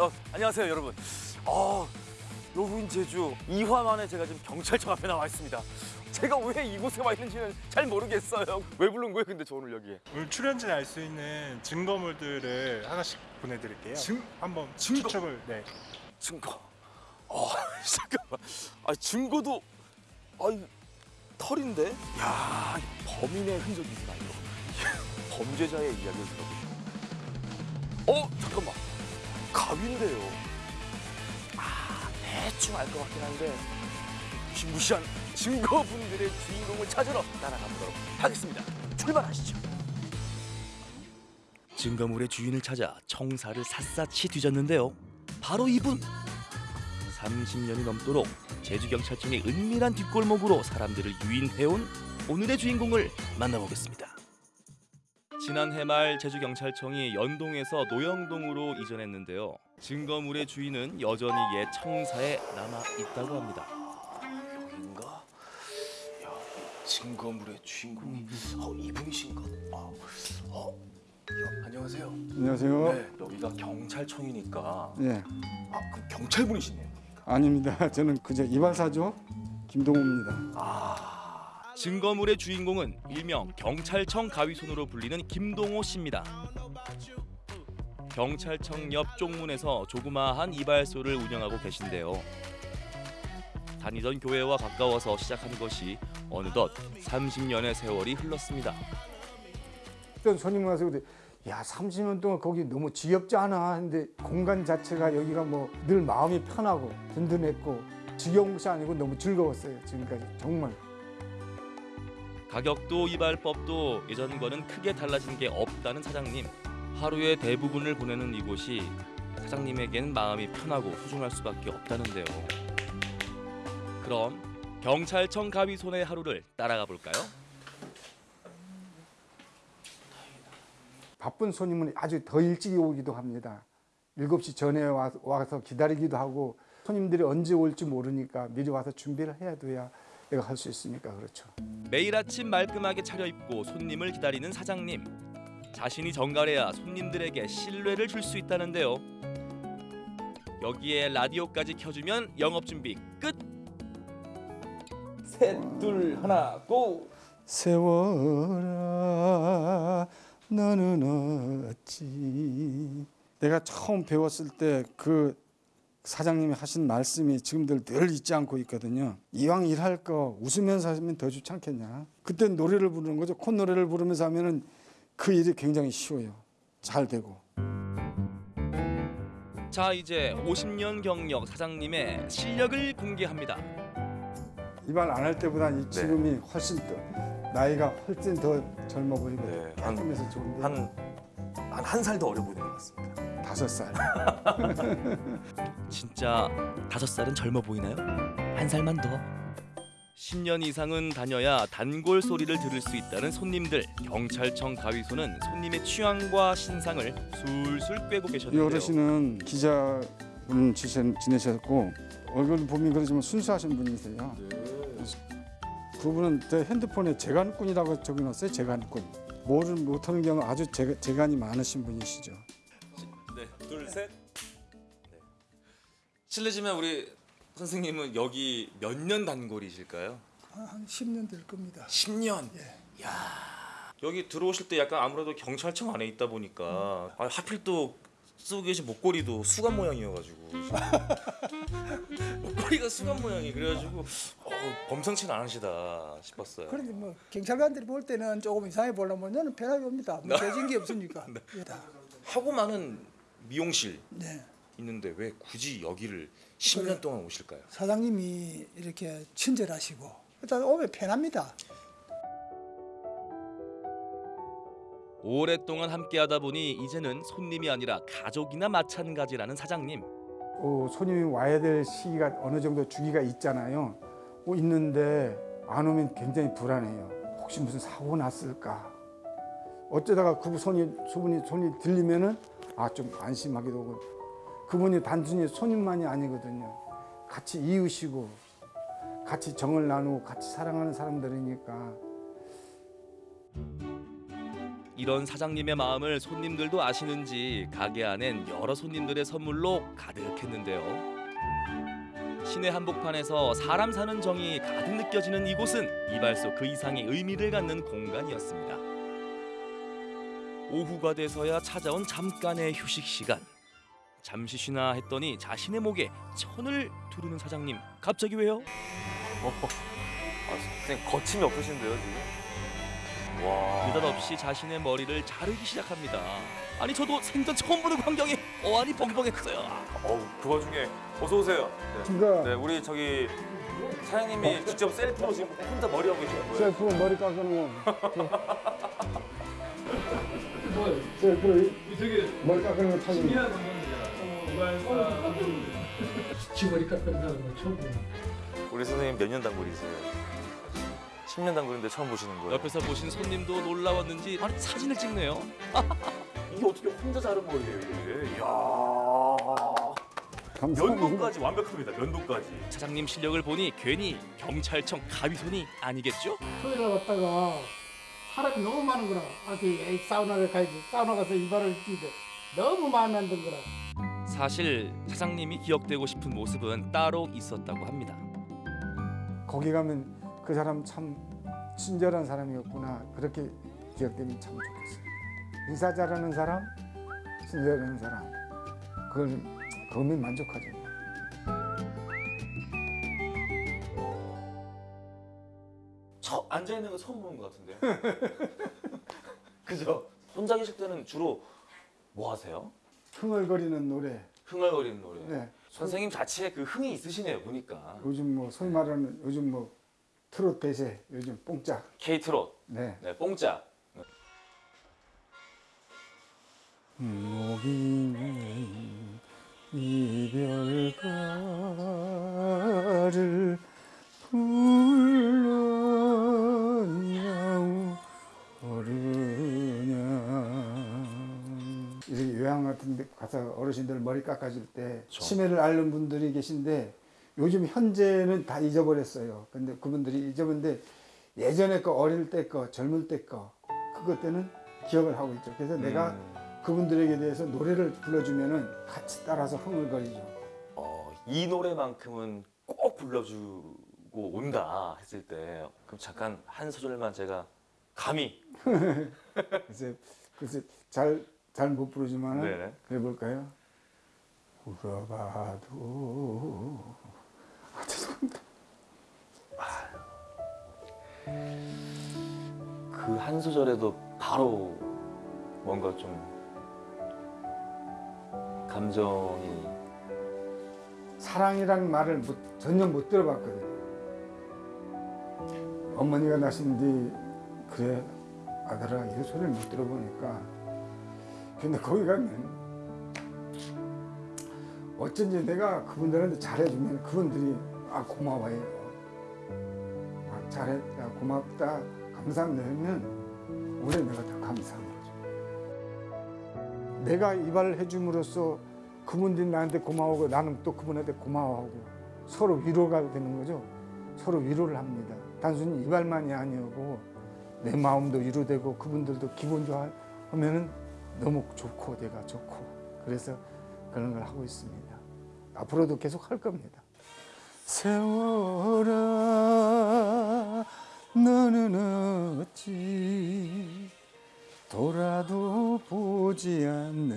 어, 안녕하세요, 여러분. 어, 로그인 제주 2화 만에 제가 지금 경찰청 앞에 나와 있습니다. 제가 왜 이곳에 와 있는지는 잘 모르겠어요. 왜 부른 거예요, 근데 저 오늘 여기에? 오늘 출연진 알 수 있는 증거물들을 하나씩 보내드릴게요. 증- 한번 증거? 추측을 네. 증거. 어, 잠깐만. 아, 증거도 아이 털인데? 야, 이 범인의 흔적이구나 이거. 범죄자의 이야기를 들어보죠. 어, 잠깐만. 가위인데요. 아, 대충 알 것 같긴 한데 무시무시한 증거분들의 주인공을 찾으러 따라가 보도록 하겠습니다. 출발하시죠. 증거물의 주인을 찾아 청사를 샅샅이 뒤졌는데요. 바로 이분. 30년이 넘도록 제주경찰청의 은밀한 뒷골목으로 사람들을 유인해온 오늘의 주인공을 만나보겠습니다. 지난해 말 제주경찰청이 연동에서 노영동으로 이전했는데요. 증거물의 주인은 여전히 옛 청사에 남아 있다고 합니다. 여긴가? 야, 증거물의 주인공이 어, 이분이신가? 아, 어, 여- 안녕하세요. 안녕하세요. 네, 여기가 경찰청이니까 예, 아, 그 경찰분이시네요. 아닙니다. 저는 그저 이발사죠. 김동호입니다. 아, 증거물의 주인공은 일명 경찰청 가위손으로 불리는 김동호 씨입니다. 경찰청 옆 쪽문에서 조그마한 이발소를 운영하고 계신데요. 다니던 교회와 가까워서 시작한 것이 어느덧 30년의 세월이 흘렀습니다. 어떤 손님 와서 그래, 야 30년 동안 거기 너무 지겹지 않아? 근데 공간 자체가 여기가 뭐 늘 마음이 편하고 든든했고 지겨운 것이 아니고 너무 즐거웠어요. 지금까지 정말. 가격도 이발법도 예전과는 크게 달라진 게 없다는 사장님. 하루의 대부분을 보내는 이곳이 사장님에겐 마음이 편하고 소중할 수밖에 없다는데요. 그럼 경찰청 가위손의 하루를 따라가 볼까요? 바쁜 손님은 아주 더 일찍 오기도 합니다. 7시 전에 와- 와서 기다리기도 하고 손님들이 언제 올지 모르니까 미리 와서 준비를 해야 돼야 내가 할 수 있으니까 그렇죠. 매일 아침 말끔하게 차려입고 손님을 기다리는 사장님. 자신이 정갈해야 손님들에게 신뢰를 줄 수 있다는데요. 여기에 라디오까지 켜주면 영업 준비 끝. 셋, 둘, 하나, 고! 세월아 너는 어찌 내가 처음 배웠을 때 그 사장님이 하신 말씀이 지금들 늘 잊지 않고 있거든요. 이왕 일할 거 웃으면서 하면 더 좋지 않겠냐? 그때 노래를 부르는 거죠. 콧노래를 부르면서 하면 은 그 일이 굉장히 쉬워요. 잘 되고. 자 이제 50년 경력 사장님의 실력을 공개합니다. 이발 안할 때보다 이 지금이 훨씬 더 나이가 훨씬 더 젊어 보이고 네, 한- 깔끔해서 좋은데. 한 한 한 살 더 어려 보이는 것 같습니다. 다섯 살 진짜 다섯 살은 젊어 보이나요? 한 살만 더. 10년 이상은 다녀야 단골 소리를 들을 수 있다는 손님들. 경찰청 가위소는 손님의 취향과 신상을 술술 꿰고 이 계셨는데요. 어르신은 기자분 지내- 지내셨고 얼굴 보면 그러지만 순수하신 분이세요. 그분은 제 핸드폰에 재간꾼이라고 적어놨어요. 재간꾼. 뭐를 못하는 경우 아주 재, 재간이 많으신 분이시죠. 네, 둘, 셋. 네. 실례지만 우리 선생님은 여기 몇 년 단골이실까요? 한 10년 될 겁니다. 10년. 야 여기 들어오실 때 약간 아무래도 경찰청 안에 있다 보니까 아, 하필 또 쓰고 계신 목걸이도 수갑 모양이어가지고 목걸이가 수갑 모양이 그래가지고 어, 범상치는 않으시다 싶었어요. 그런데 뭐 경찰관들이 볼 때는 조금 이상해 보려면 저는 편하게 옵니다. 뭐 대진 게 없으니까. 예, 다. 하고 많은 미용실 네. 있는데 왜 굳이 여기를 10년 동안 오실까요? 사장님이 이렇게 친절하시고 일단 오면 편합니다. 오랫동안 함께하다 보니 이제는 손님이 아니라 가족이나 마찬가지라는 사장님. 어, 손님이 와야 될 시기가 어느 정도 주기가 있잖아요. 어, 있는데 안 오면 굉장히 불안해요. 혹시 무슨 사고 났을까? 어쩌다가 그 손이 소분이 손이 들리면은 아 좀 안심하기도 하고 그분이 단순히 손님만이 아니거든요. 같이 이으시고 같이 정을 나누고 같이 사랑하는 사람들이니까 이런 사장님의 마음을 손님들도 아시는지 가게 안엔 여러 손님들의 선물로 가득했는데요. 시내 한복판에서 사람 사는 정이 가득 느껴지는 이곳은 이발소 그 이상의 의미를 갖는 공간이었습니다. 오후가 돼서야 찾아온 잠깐의 휴식 시간. 잠시 쉬나 했더니 자신의 목에 천을 두르는 사장님. 갑자기 왜요? 아, 선생님 거침이 없으신데요 지금? 와. 느닷없이 자신의 머리를 자르기 시작합니다. 아니 저도 생전 처음 보는 광경에 어안이 벙벙했어요. 어우 그 와중에 어서 오세요. 네. 네 우리 저기 사장님이 직접 셀프로 지금 혼자 머리 하고 계시는 거예요? 셀프 머리 깎는 거. 셀프로 머리 깎는 거 찾는 지머리 깎는 사람은 처음 보는 우리 선생님 몇 년 단골이세요? 10년 단골인데 처음 보시는 거예요? 옆에서 보신 손님도 놀라웠는지 아니 사진을 찍네요. 이게 어떻게 혼자 자른 거예요 이게? 이야. 면도까지 완벽합니다. 면도까지. 사장님 실력을 보니 괜히 경찰청 가위손이 아니겠죠? 토요일에 갔다가 사람이 너무 많은 거라 아주 에이, 사우나를 가야지 사우나 가서 이발을 뛰는데 너무 마음에 안 든 거라 사실 사장님이 기억되고 싶은 모습은 따로 있었다고 합니다. 거기 가면 그 사람 참 친절한 사람이었구나 그렇게 기억되면 참 좋겠어요. 인사 잘하는 사람, 친절한 사람, 그걸 그거면 만족하죠. 앉아 있는 거 처음 보는 것 같은데. 그죠? 혼자 계실 때는 주로 뭐 하세요? 흥얼거리는 노래. 흥얼거리는 노래. 네. 선생님 자체에 그 흥이 있으시네요 보니까. 요즘 뭐 소위 말하는 요즘 뭐 트롯 대세, 요즘 뽕짝. K 트롯, 네. 네, 뽕짝. 목이는 이별가를 가서 어르신들 머리 깎아줄 때 치매를 앓는 분들이 계신데 요즘 현재는 다 잊어버렸어요. 근데 그분들이 잊어버렸는데 예전에 거 어릴 때 거 젊을 때 거 그것 때는 기억을 하고 있죠. 그래서 내가 그분들에게 대해서 노래를 불러주면은 같이 따라서 흥을거리죠. 어, 이 노래만큼은 꼭 불러주고 온다 했을 때 그럼 잠깐 한 소절만 제가 감히. 그래서 그래서 잘 잘 못 부르지만은 네네. 해볼까요? 울어봐도 아 죄송합니다. 그 한 소절에도 바로 뭔가 좀 감정이 사랑이라는 말을 못, 전혀 못 들어봤거든요. 어머니가 나신 뒤 그래 아들아 이 소리를 못 들어보니까 근데 거기 가면 어쩐지 내가 그분들한테 잘해주면 그분들이 아 고마워해요. 아, 잘했다 고맙다 감사합니다 하면 오히려 내가 더 감사한 거죠. 내가 이 발을 해줌으로써 그분들이 나한테 고마워하고 나는 또 그분한테 고마워하고 서로 위로가 되는 거죠. 서로 위로를 합니다. 단순히 이발만이 아니고 내 마음도 위로되고 그분들도 기분 좋아하면은 너무 좋고 내가 좋고 그래서 그런 걸 하고 있습니다. 앞으로도 계속 할 겁니다. 세월아 너는 어찌 돌아도 보지 않느